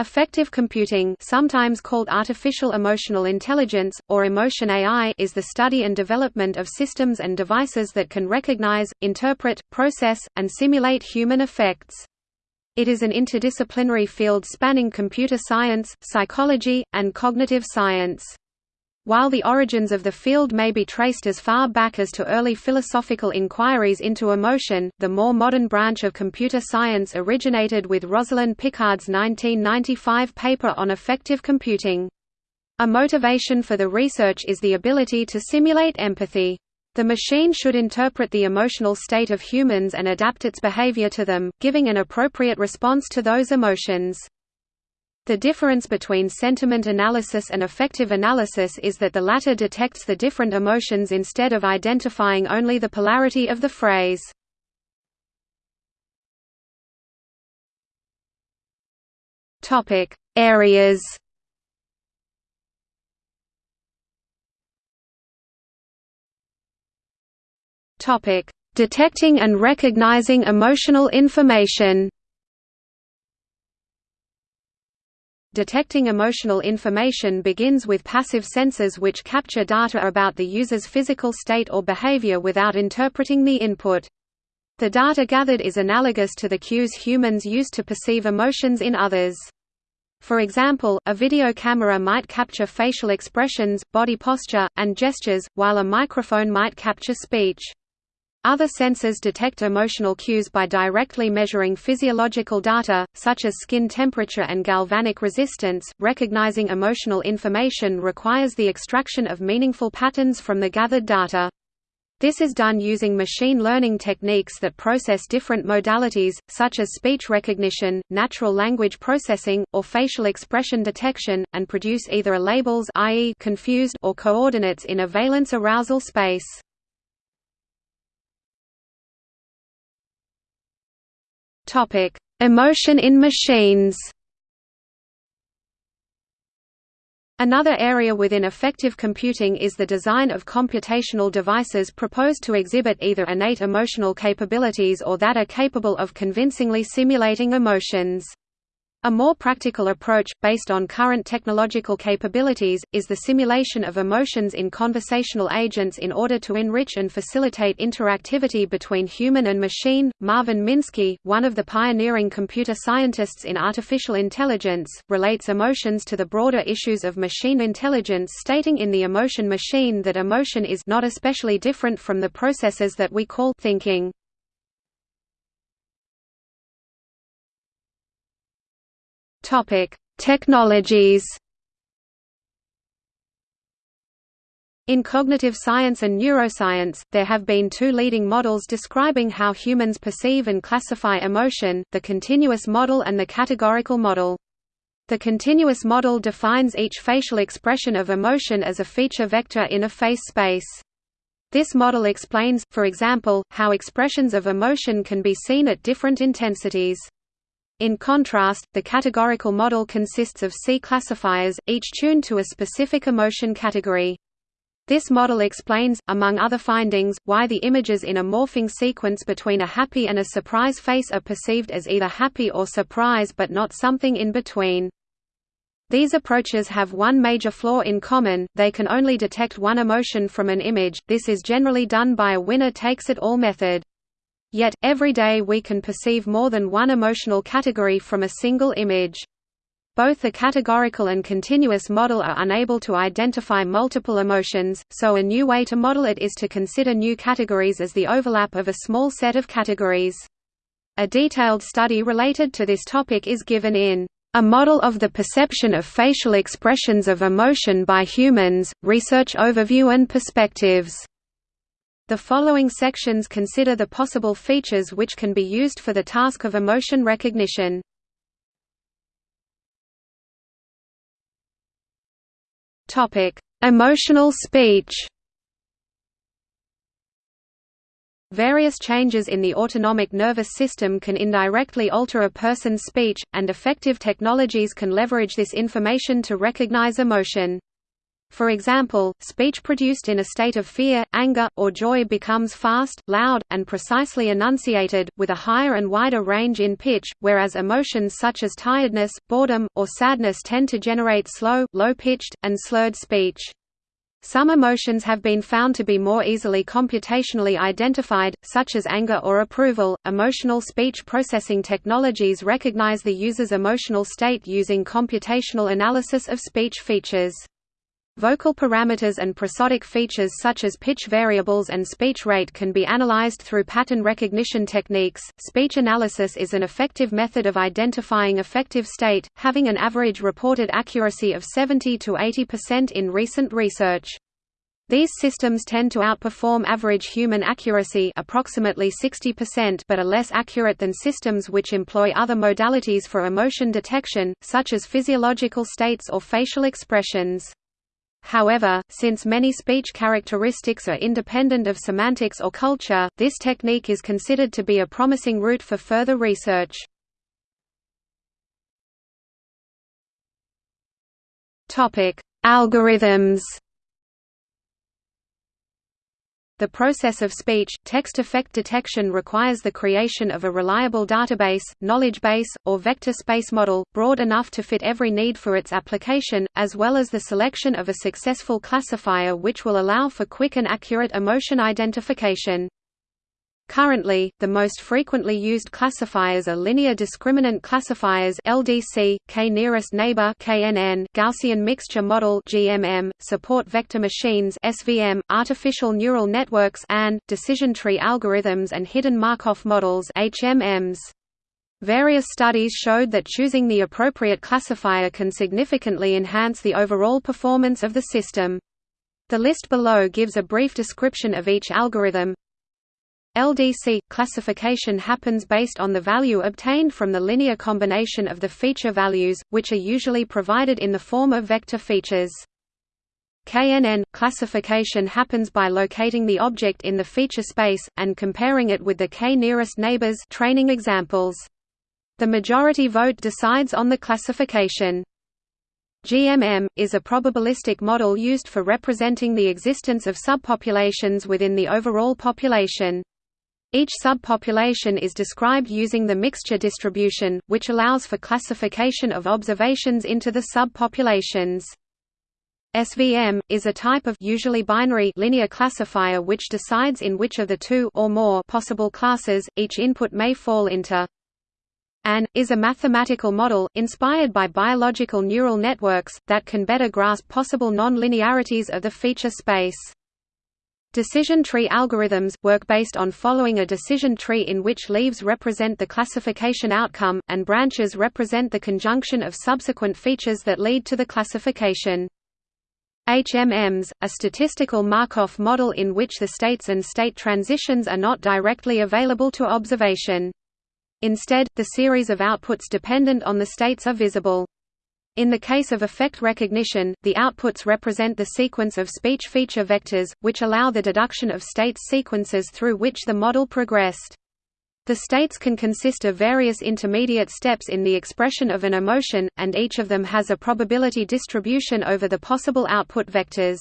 Affective computing sometimes called artificial emotional intelligence, or emotion AI is the study and development of systems and devices that can recognize, interpret, process, and simulate human affects. It is an interdisciplinary field spanning computer science, psychology, and cognitive science. While the origins of the field may be traced as far back as to early philosophical inquiries into emotion, the more modern branch of computer science originated with Rosalind Picard's 1995 paper on affective computing. A motivation for the research is the ability to simulate empathy. The machine should interpret the emotional state of humans and adapt its behavior to them, giving an appropriate response to those emotions. The difference between sentiment analysis and affective analysis is that the latter detects the different emotions instead of identifying only the polarity of the phrase. Topic: Areas. Topic: Detecting and recognizing emotional information. Detecting emotional information begins with passive sensors which capture data about the user's physical state or behavior without interpreting the input. The data gathered is analogous to the cues humans use to perceive emotions in others. For example, a video camera might capture facial expressions, body posture, and gestures, while a microphone might capture speech. Other sensors detect emotional cues by directly measuring physiological data, such as skin temperature and galvanic resistance. Recognizing emotional information requires the extraction of meaningful patterns from the gathered data. This is done using machine learning techniques that process different modalities, such as speech recognition, natural language processing, or facial expression detection, and produce either a labels i.e. confused or coordinates in a valence arousal space. Topic: Emotion in machines. Another area within affective computing is the design of computational devices proposed to exhibit either innate emotional capabilities or that are capable of convincingly simulating emotions. A more practical approach, based on current technological capabilities, is the simulation of emotions in conversational agents in order to enrich and facilitate interactivity between human and machine. Marvin Minsky, one of the pioneering computer scientists in artificial intelligence, relates emotions to the broader issues of machine intelligence, stating in The Emotion Machine that emotion is not especially different from the processes that we call thinking. Topic: Technologies. In cognitive science and neuroscience, there have been two leading models describing how humans perceive and classify emotion, the continuous model and the categorical model. The continuous model defines each facial expression of emotion as a feature vector in a face space. This model explains, for example, how expressions of emotion can be seen at different intensities. In contrast, the categorical model consists of C classifiers, each tuned to a specific emotion category. This model explains, among other findings, why the images in a morphing sequence between a happy and a surprise face are perceived as either happy or surprise but not something in between. These approaches have one major flaw in common, they can only detect one emotion from an image, this is generally done by a winner-takes-it-all method. Yet, every day we can perceive more than one emotional category from a single image. Both the categorical and continuous model are unable to identify multiple emotions, so a new way to model it is to consider new categories as the overlap of a small set of categories. A detailed study related to this topic is given in A Model of the Perception of Facial Expressions of Emotion by Humans, Research Overview and Perspectives. The following sections consider the possible features which can be used for the task of emotion recognition. Emotional speech. Various changes in the autonomic nervous system can indirectly alter a person's speech, and affective technologies can leverage this information to recognize emotion. For example, speech produced in a state of fear, anger, or joy becomes fast, loud, and precisely enunciated, with a higher and wider range in pitch, whereas emotions such as tiredness, boredom, or sadness tend to generate slow, low-pitched, and slurred speech. Some emotions have been found to be more easily computationally identified, such as anger or approval. Emotional speech processing technologies recognize the user's emotional state using computational analysis of speech features. Vocal parameters and prosodic features such as pitch variables and speech rate can be analyzed through pattern recognition techniques. Speech analysis is an effective method of identifying affective state, having an average reported accuracy of 70 to 80% in recent research. These systems tend to outperform average human accuracy approximately 60% but are less accurate than systems which employ other modalities for emotion detection, such as physiological states or facial expressions. However, since many speech characteristics are independent of semantics or culture, this technique is considered to be a promising route for further research. Algorithms the process of speech, text affect detection requires the creation of a reliable database, knowledge base, or vector space model, broad enough to fit every need for its application, as well as the selection of a successful classifier which will allow for quick and accurate emotion identification. Currently, the most frequently used classifiers are linear discriminant classifiers (LDC), k-nearest neighbor (KNN), Gaussian mixture model (GMM), support vector machines (SVM), artificial neural networks (ANN), decision tree algorithms and hidden Markov models (HMMs). Various studies showed that choosing the appropriate classifier can significantly enhance the overall performance of the system. The list below gives a brief description of each algorithm. LDC – classification happens based on the value obtained from the linear combination of the feature values, which are usually provided in the form of vector features. KNN – classification happens by locating the object in the feature space, and comparing it with the k-nearest neighbors training examples. The majority vote decides on the classification. GMM, is a probabilistic model used for representing the existence of subpopulations within the overall population. Each subpopulation is described using the mixture distribution, which allows for classification of observations into the subpopulations. SVM is a type of usually binary linear classifier which decides in which of the two or more possible classes each input may fall into. ANN is a mathematical model inspired by biological neural networks that can better grasp possible non-linearities of the feature space. Decision tree algorithms, work based on following a decision tree in which leaves represent the classification outcome, and branches represent the conjunction of subsequent features that lead to the classification. HMMs, a statistical Markov model in which the states and state transitions are not directly available to observation. Instead, the series of outputs dependent on the states are visible. In the case of affect recognition, the outputs represent the sequence of speech feature vectors, which allow the deduction of states sequences through which the model progressed. The states can consist of various intermediate steps in the expression of an emotion, and each of them has a probability distribution over the possible output vectors.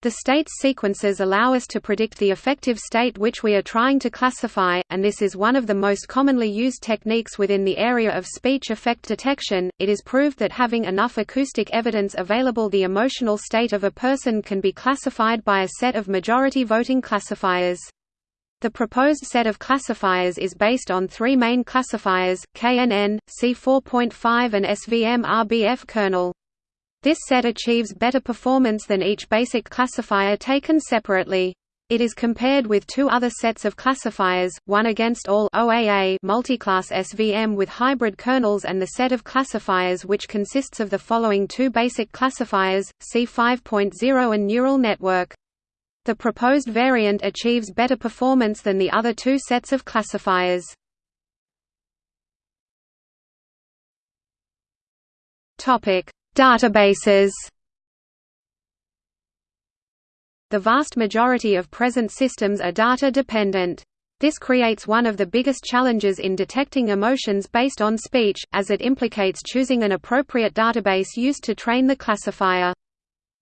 The states sequences allow us to predict the affective state which we are trying to classify, and this is one of the most commonly used techniques within the area of speech affect detection. It is proved that having enough acoustic evidence available, the emotional state of a person can be classified by a set of majority voting classifiers. The proposed set of classifiers is based on three main classifiers, KNN, C4.5 and SVM-RBF kernel. This set achieves better performance than each basic classifier taken separately. It is compared with two other sets of classifiers, one against all OAA multiclass SVM with hybrid kernels and the set of classifiers which consists of the following two basic classifiers, C5.0 and neural network. The proposed variant achieves better performance than the other two sets of classifiers. Topic: Databases The vast majority of present systems are data-dependent. This creates one of the biggest challenges in detecting emotions based on speech, as it implicates choosing an appropriate database used to train the classifier.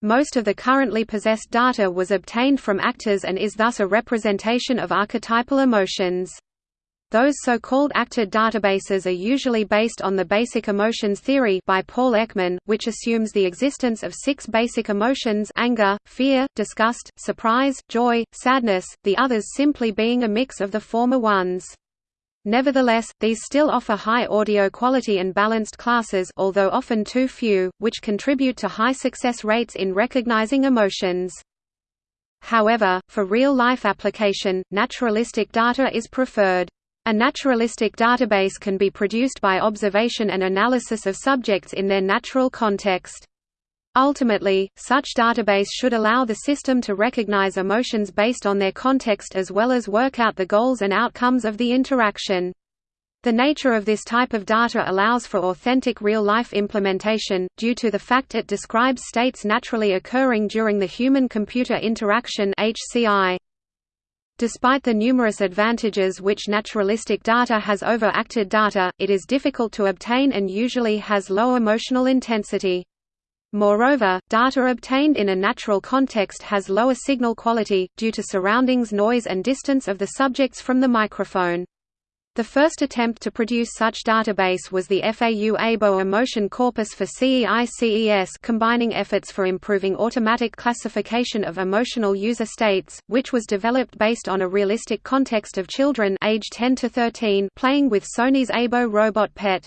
Most of the currently possessed data was obtained from actors and is thus a representation of archetypal emotions. Those so-called actor databases are usually based on the basic emotions theory by Paul Ekman, which assumes the existence of six basic emotions anger, fear, disgust, surprise, joy, sadness, the others simply being a mix of the former ones. Nevertheless, these still offer high audio quality and balanced classes although often too few, which contribute to high success rates in recognizing emotions. However, for real-life application, naturalistic data is preferred. A naturalistic database can be produced by observation and analysis of subjects in their natural context. Ultimately, such database should allow the system to recognize emotions based on their context as well as work out the goals and outcomes of the interaction. The nature of this type of data allows for authentic real-life implementation, due to the fact it describes states naturally occurring during the human-computer interaction HCI. Despite the numerous advantages which naturalistic data has over acted data, it is difficult to obtain and usually has low emotional intensity. Moreover, data obtained in a natural context has lower signal quality, due to surroundings noise and distance of the subjects from the microphone. The first attempt to produce such database was the FAU-Aibo Emotion Corpus for CEI-CES combining efforts for improving automatic classification of emotional user states, which was developed based on a realistic context of children age 10 to 13 playing with Sony's Aibo robot pet.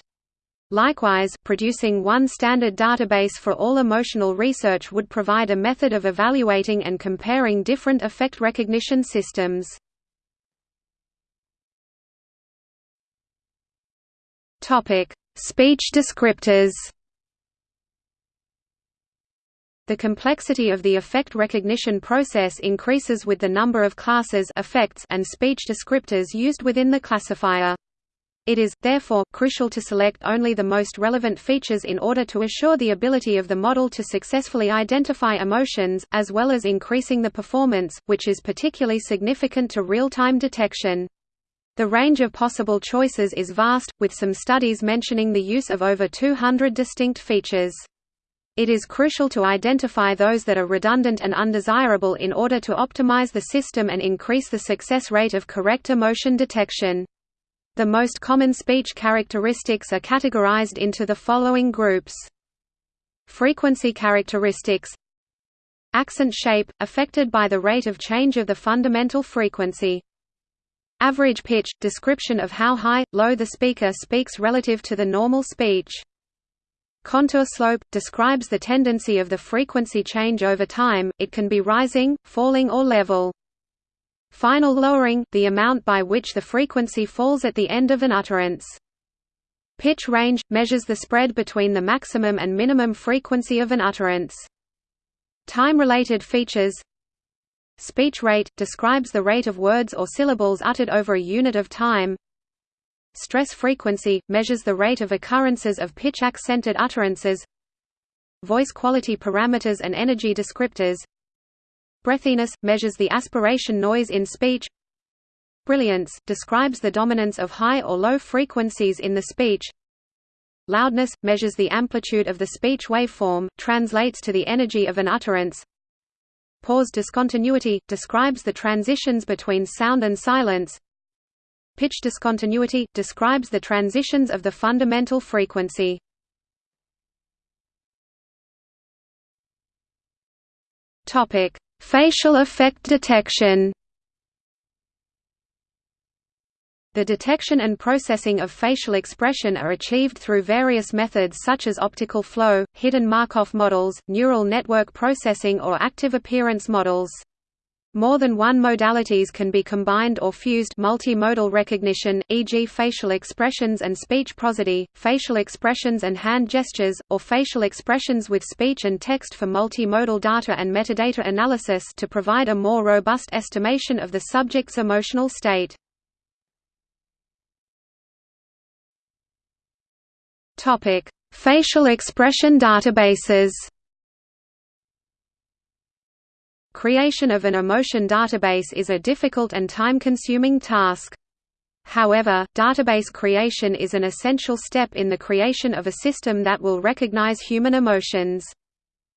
Likewise, producing one standard database for all emotional research would provide a method of evaluating and comparing different affect recognition systems. Topic: Speech descriptors. The complexity of the affect recognition process increases with the number of classes affects and speech descriptors used within the classifier. It is, therefore, crucial to select only the most relevant features in order to assure the ability of the model to successfully identify emotions, as well as increasing the performance, which is particularly significant to real-time detection. The range of possible choices is vast, with some studies mentioning the use of over 200 distinct features. It is crucial to identify those that are redundant and undesirable in order to optimize the system and increase the success rate of correct emotion detection. The most common speech characteristics are categorized into the following groups. Frequency characteristics Accent shape, affected by the rate of change of the fundamental frequency. Average pitch – description of how high, low the speaker speaks relative to the normal speech. Contour slope – describes the tendency of the frequency change over time, it can be rising, falling or level. Final lowering – the amount by which the frequency falls at the end of an utterance. Pitch range – measures the spread between the maximum and minimum frequency of an utterance. Time-related features Speech rate – describes the rate of words or syllables uttered over a unit of time. Stress frequency – measures the rate of occurrences of pitch-accented utterances. Voice quality parameters and energy descriptors. Breathiness – measures the aspiration noise in speech. Brilliance – describes the dominance of high or low frequencies in the speech. Loudness – measures the amplitude of the speech waveform, translates to the energy of an utterance Pause discontinuity – describes the transitions between sound and silence. Pitch discontinuity – describes the transitions of the fundamental frequency. Topic: Facial affect detection The detection and processing of facial expression are achieved through various methods such as optical flow, hidden Markov models, neural network processing or active appearance models. More than one modalities can be combined or fused multimodal recognition, e.g. facial expressions and speech prosody, facial expressions and hand gestures, or facial expressions with speech and text for multimodal data and metadata analysis to provide a more robust estimation of the subject's emotional state. Topic: Facial expression databases. Creation of an emotion database is a difficult and time-consuming task. However, database creation is an essential step in the creation of a system that will recognize human emotions.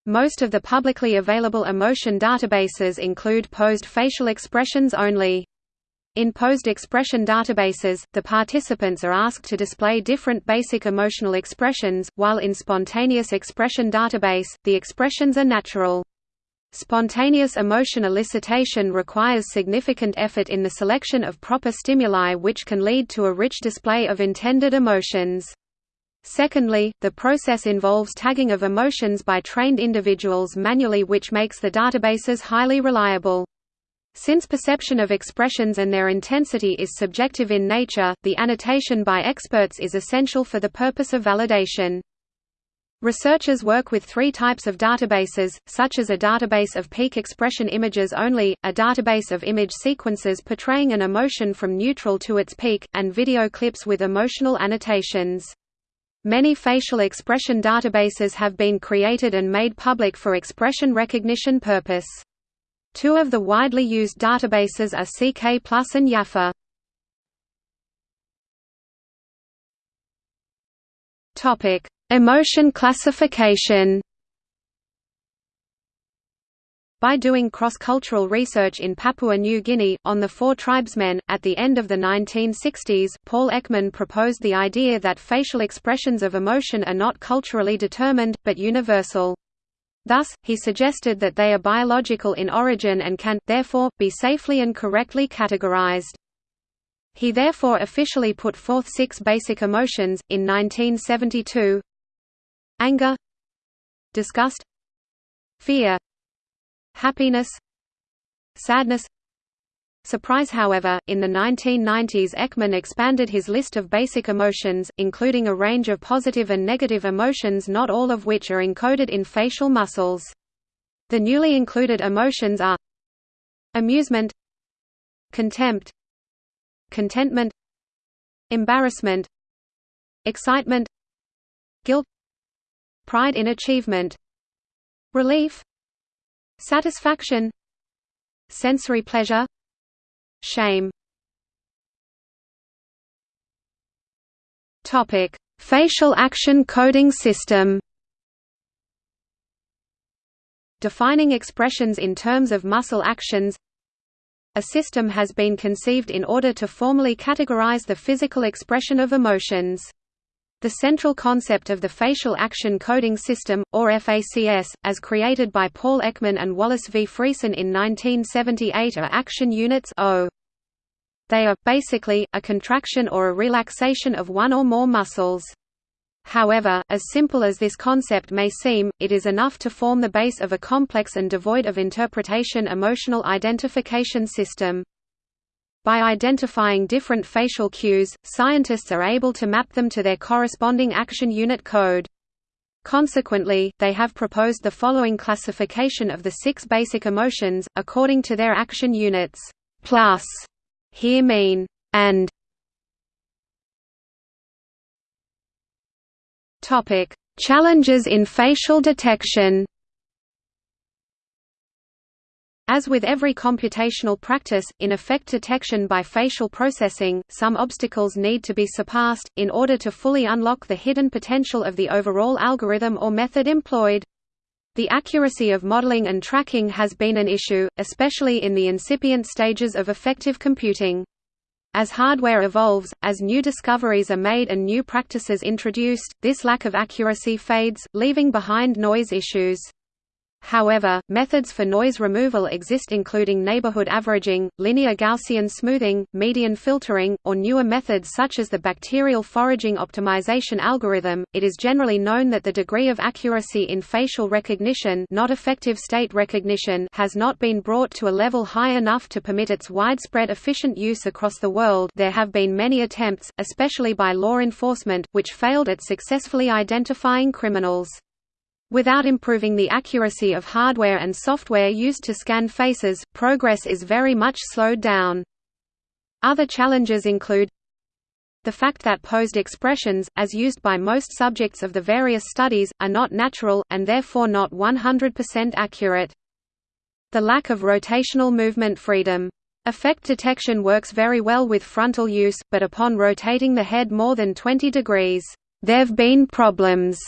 Most of the publicly available emotion databases include posed facial expressions only. In posed expression databases, the participants are asked to display different basic emotional expressions, while in spontaneous expression database, the expressions are natural. Spontaneous emotion elicitation requires significant effort in the selection of proper stimuli which can lead to a rich display of intended emotions. Secondly, the process involves tagging of emotions by trained individuals manually which makes the databases highly reliable. Since perception of expressions and their intensity is subjective in nature, the annotation by experts is essential for the purpose of validation. Researchers work with three types of databases, such as a database of peak expression images only, a database of image sequences portraying an emotion from neutral to its peak, and video clips with emotional annotations. Many facial expression databases have been created and made public for expression recognition purpose. Two of the widely used databases are CK and JAFFE. Topic: Emotion classification. By doing cross-cultural research in Papua New Guinea, on the Fore tribesmen, at the end of the 1960s, Paul Ekman proposed the idea that facial expressions of emotion are not culturally determined, but universal. Thus, he suggested that they are biological in origin and can, therefore, be safely and correctly categorized. He therefore officially put forth six basic emotions, in 1972 Anger. Disgust. Fear. Happiness. Sadness Surprise However, in the 1990s Ekman expanded his list of basic emotions, including a range of positive and negative emotions not all of which are encoded in facial muscles. The newly included emotions are Amusement Contempt Contentment Embarrassment Excitement Guilt Pride in achievement Relief Satisfaction Sensory pleasure Shame Topic: Facial action coding system. Defining expressions in terms of muscle actions. A system has been conceived in order to formally categorize the physical expression of emotions. The central concept of the Facial Action Coding System, or FACS, as created by Paul Ekman and Wallace V. Friesen in 1978 are action units o. They are, basically, a contraction or a relaxation of one or more muscles. However, as simple as this concept may seem, it is enough to form the base of a complex and devoid of interpretation emotional identification system. By identifying different facial cues, scientists are able to map them to their corresponding action unit code. Consequently, they have proposed the following classification of the six basic emotions, according to their action units. Plus, here mean, and Topic: Challenges in facial detection. As with every computational practice, in affect detection by facial processing, some obstacles need to be surpassed, in order to fully unlock the hidden potential of the overall algorithm or method employed. The accuracy of modeling and tracking has been an issue, especially in the incipient stages of affective computing. As hardware evolves, as new discoveries are made and new practices introduced, this lack of accuracy fades, leaving behind noise issues. However, methods for noise removal exist including neighborhood averaging, linear Gaussian smoothing, median filtering, or newer methods such as the bacterial foraging optimization algorithm. It is generally known that the degree of accuracy in facial recognition, not affective state recognition, has not been brought to a level high enough to permit its widespread efficient use across the world. There have been many attempts, especially by law enforcement, which failed at successfully identifying criminals. Without improving the accuracy of hardware and software used to scan faces, progress is very much slowed down. Other challenges include the fact that posed expressions, as used by most subjects of the various studies, are not natural, and therefore not 100% accurate. The lack of rotational movement freedom. Affect detection works very well with frontal use, but upon rotating the head more than 20 degrees, there've been problems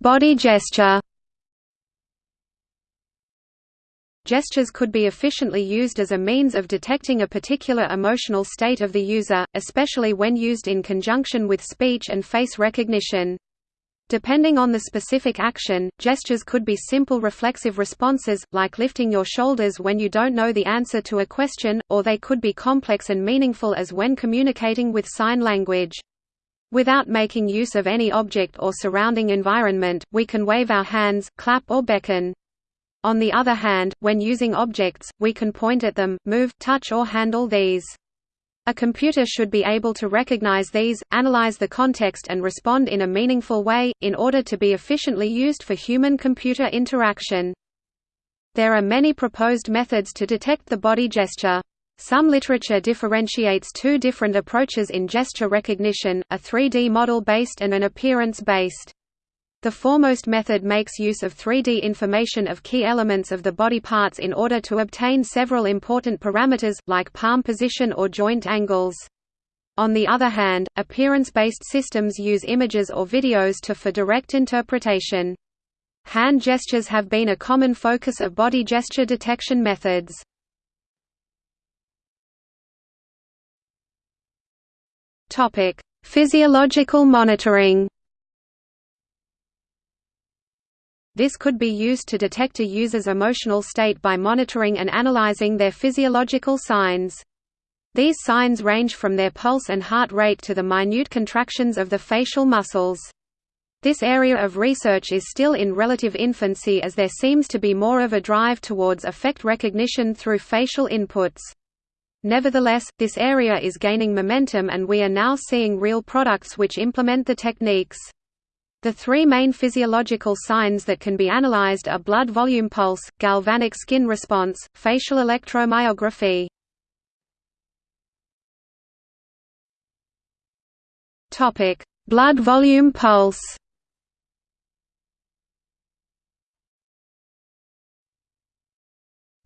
Body gesture Gestures could be efficiently used as a means of detecting a particular emotional state of the user, especially when used in conjunction with speech and face recognition. Depending on the specific action, gestures could be simple reflexive responses, like lifting your shoulders when you don't know the answer to a question, or they could be complex and meaningful as when communicating with sign language. Without making use of any object or surrounding environment, we can wave our hands, clap or beckon. On the other hand, when using objects, we can point at them, move, touch or handle these. A computer should be able to recognize these, analyze the context and respond in a meaningful way, in order to be efficiently used for human-computer interaction. There are many proposed methods to detect the body gesture. Some literature differentiates two different approaches in gesture recognition, a 3D model-based and an appearance-based. The foremost method makes use of 3D information of key elements of the body parts in order to obtain several important parameters, like palm position or joint angles. On the other hand, appearance-based systems use images or videos to for direct interpretation. Hand gestures have been a common focus of body gesture detection methods. Physiological monitoring This could be used to detect a user's emotional state by monitoring and analyzing their physiological signs. These signs range from their pulse and heart rate to the minute contractions of the facial muscles. This area of research is still in relative infancy as there seems to be more of a drive towards affect recognition through facial inputs. Nevertheless, this area is gaining momentum and we are now seeing real products which implement the techniques. The three main physiological signs that can be analyzed are blood volume pulse, galvanic skin response, facial electromyography. Topic: Blood volume pulse.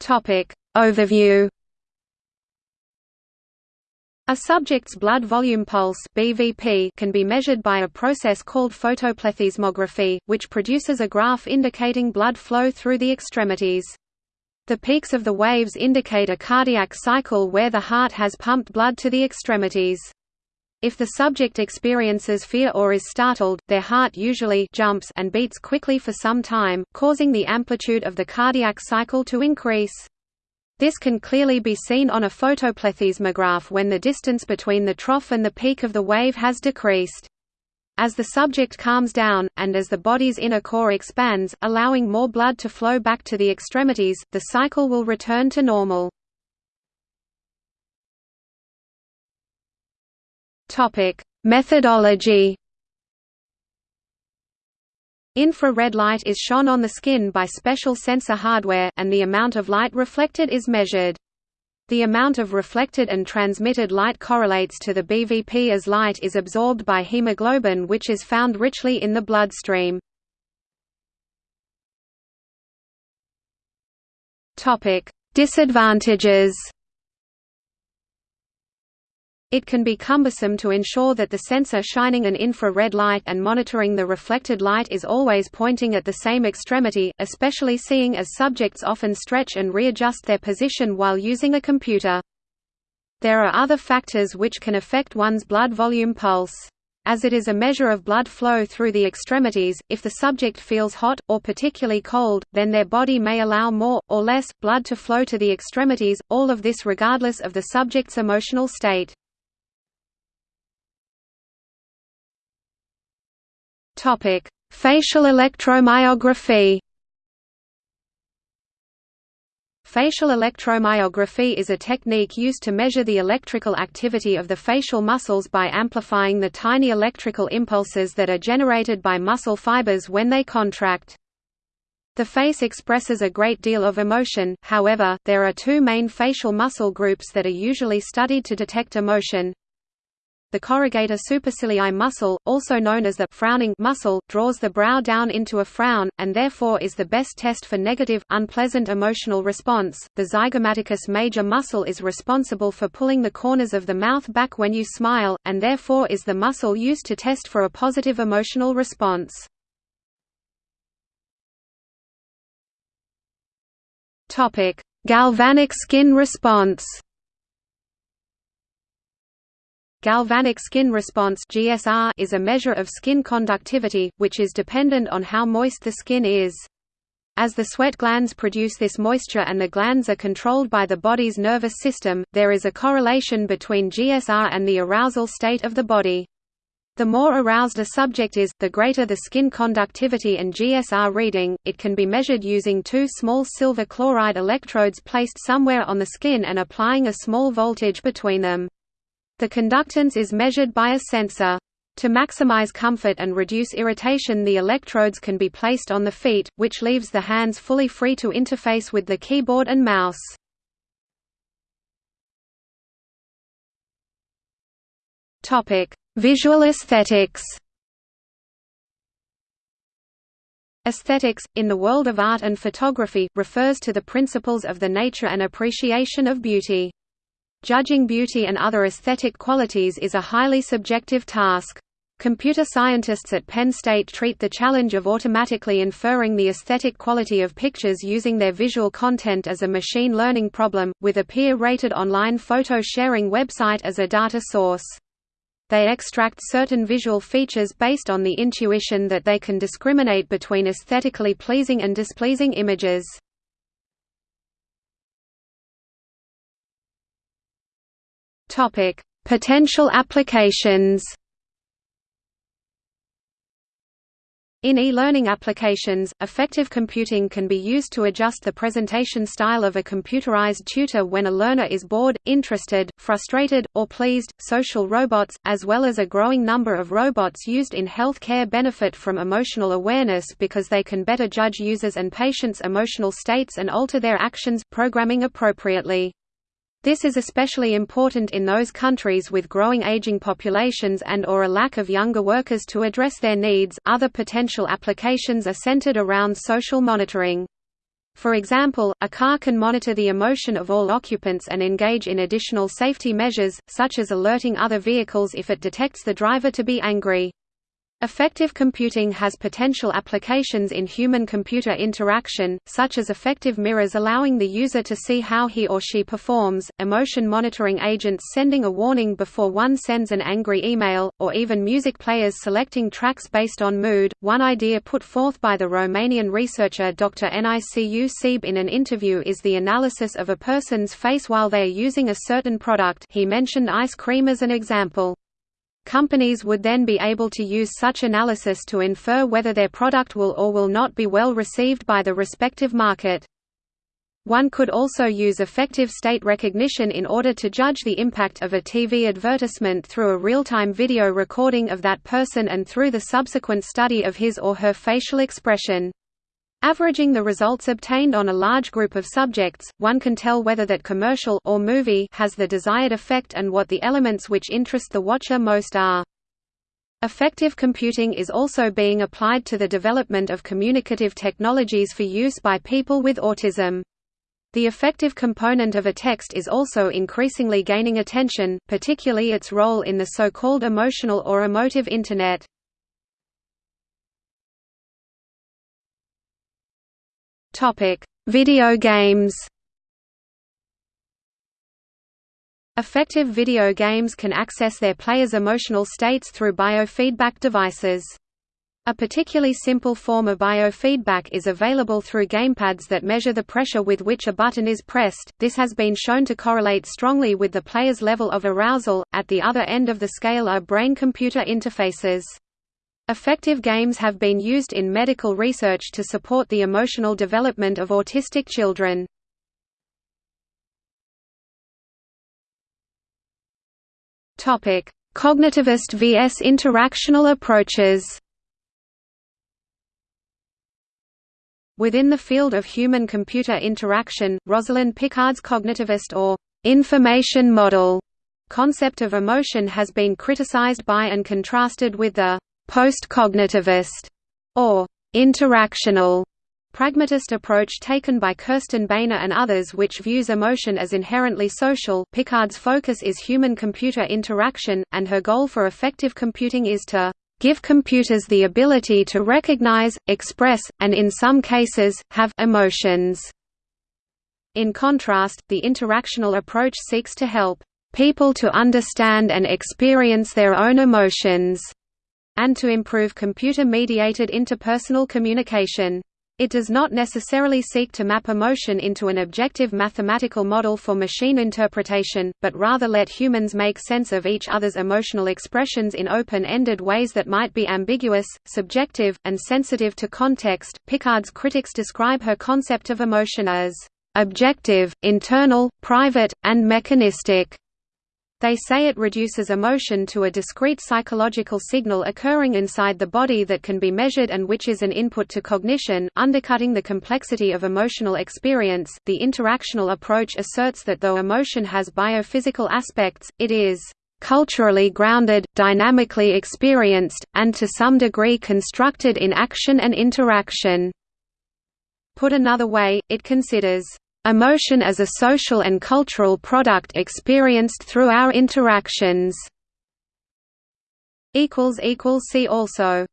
Topic: Overview. A subject's blood volume pulse (BVP) can be measured by a process called photoplethysmography, which produces a graph indicating blood flow through the extremities. The peaks of the waves indicate a cardiac cycle where the heart has pumped blood to the extremities. If the subject experiences fear or is startled, their heart usually jumps and beats quickly for some time, causing the amplitude of the cardiac cycle to increase. This can clearly be seen on a photoplethysmograph when the distance between the trough and the peak of the wave has decreased. As the subject calms down, and as the body's inner core expands, allowing more blood to flow back to the extremities, the cycle will return to normal. Methodology Infrared light is shone on the skin by special sensor hardware, and the amount of light reflected is measured. The amount of reflected and transmitted light correlates to the BVP as light is absorbed by hemoglobin which is found richly in the bloodstream. Disadvantages it can be cumbersome to ensure that the sensor shining an infrared light and monitoring the reflected light is always pointing at the same extremity, especially seeing as subjects often stretch and readjust their position while using a computer. There are other factors which can affect one's blood volume pulse. As it is a measure of blood flow through the extremities, if the subject feels hot, or particularly cold, then their body may allow more, or less, blood to flow to the extremities, all of this regardless of the subject's emotional state. Topic: Facial electromyography. Facial electromyography is a technique used to measure the electrical activity of the facial muscles by amplifying the tiny electrical impulses that are generated by muscle fibers when they contract. The face expresses a great deal of emotion, however, there are two main facial muscle groups that are usually studied to detect emotion, the corrugator supercilii muscle, also known as the frowning muscle, draws the brow down into a frown, and therefore is the best test for negative, unpleasant emotional response. The zygomaticus major muscle is responsible for pulling the corners of the mouth back when you smile, and therefore is the muscle used to test for a positive emotional response. Galvanic skin response Galvanic skin response (GSR) is a measure of skin conductivity, which is dependent on how moist the skin is. As the sweat glands produce this moisture and the glands are controlled by the body's nervous system, there is a correlation between GSR and the arousal state of the body. The more aroused a subject is, the greater the skin conductivity and GSR reading. It can be measured using two small silver chloride electrodes placed somewhere on the skin and applying a small voltage between them. The conductance is measured by a sensor. To maximize comfort and reduce irritation the electrodes can be placed on the feet, which leaves the hands fully free to interface with the keyboard and mouse. Visual aesthetics Aesthetics, in the world of art and photography, refers to the principles of the nature and appreciation of beauty. Judging beauty and other aesthetic qualities is a highly subjective task. Computer scientists at Penn State treat the challenge of automatically inferring the aesthetic quality of pictures using their visual content as a machine learning problem, with a peer-rated online photo sharing website as a data source. They extract certain visual features based on the intuition that they can discriminate between aesthetically pleasing and displeasing images. Topic: Potential applications. In e-learning applications, affective computing can be used to adjust the presentation style of a computerized tutor when a learner is bored, interested, frustrated, or pleased. Social robots, as well as a growing number of robots used in healthcare benefit from emotional awareness because they can better judge users' and patients' emotional states and alter their actions, programming appropriately. This is especially important in those countries with growing aging populations and or a lack of younger workers to address their needs. Other potential applications are centered around social monitoring. For example, a car can monitor the emotion of all occupants and engage in additional safety measures, such as alerting other vehicles if it detects the driver to be angry. Affective computing has potential applications in human-computer interaction, such as affective mirrors allowing the user to see how he or she performs, emotion monitoring agents sending a warning before one sends an angry email, or even music players selecting tracks based on mood. One idea put forth by the Romanian researcher Dr. Nicu Sebe in an interview is the analysis of a person's face while they are using a certain product he mentioned ice cream as an example. Companies would then be able to use such analysis to infer whether their product will or will not be well received by the respective market. One could also use affective state recognition in order to judge the impact of a TV advertisement through a real-time video recording of that person and through the subsequent study of his or her facial expression. Averaging the results obtained on a large group of subjects, one can tell whether that commercial or movie has the desired effect and what the elements which interest the watcher most are. Affective computing is also being applied to the development of communicative technologies for use by people with autism. The affective component of a text is also increasingly gaining attention, particularly its role in the so-called emotional or emotive Internet. Topic: Video games. Affective video games can access their players' emotional states through biofeedback devices. A particularly simple form of biofeedback is available through gamepads that measure the pressure with which a button is pressed. This has been shown to correlate strongly with the player's level of arousal. At the other end of the scale are brain computer interfaces. Affective games have been used in medical research to support the emotional development of autistic children. Cognitivist vs. interactional approaches. Within the field of human-computer interaction, Rosalind Picard's cognitivist or information model concept of emotion has been criticized by and contrasted with the post-cognitivist, or interactional pragmatist approach taken by Kirsten Boehner and others which views emotion as inherently social. Picard's focus is human-computer interaction, and her goal for affective computing is to give computers the ability to recognize, express, and in some cases, have emotions. In contrast, the interactional approach seeks to help people to understand and experience their own emotions, and to improve computer-mediated interpersonal communication. It does not necessarily seek to map emotion into an objective mathematical model for machine interpretation, but rather let humans make sense of each other's emotional expressions in open-ended ways that might be ambiguous, subjective, and sensitive to context. Picard's critics describe her concept of emotion as objective, internal, private, and mechanistic. They say it reduces emotion to a discrete psychological signal occurring inside the body that can be measured and which is an input to cognition, undercutting the complexity of emotional experience. The interactional approach asserts that though emotion has biophysical aspects, it is culturally grounded, dynamically experienced, and to some degree constructed in action and interaction. Put another way, it considers Emotion as a social and cultural product experienced through our interactions. See also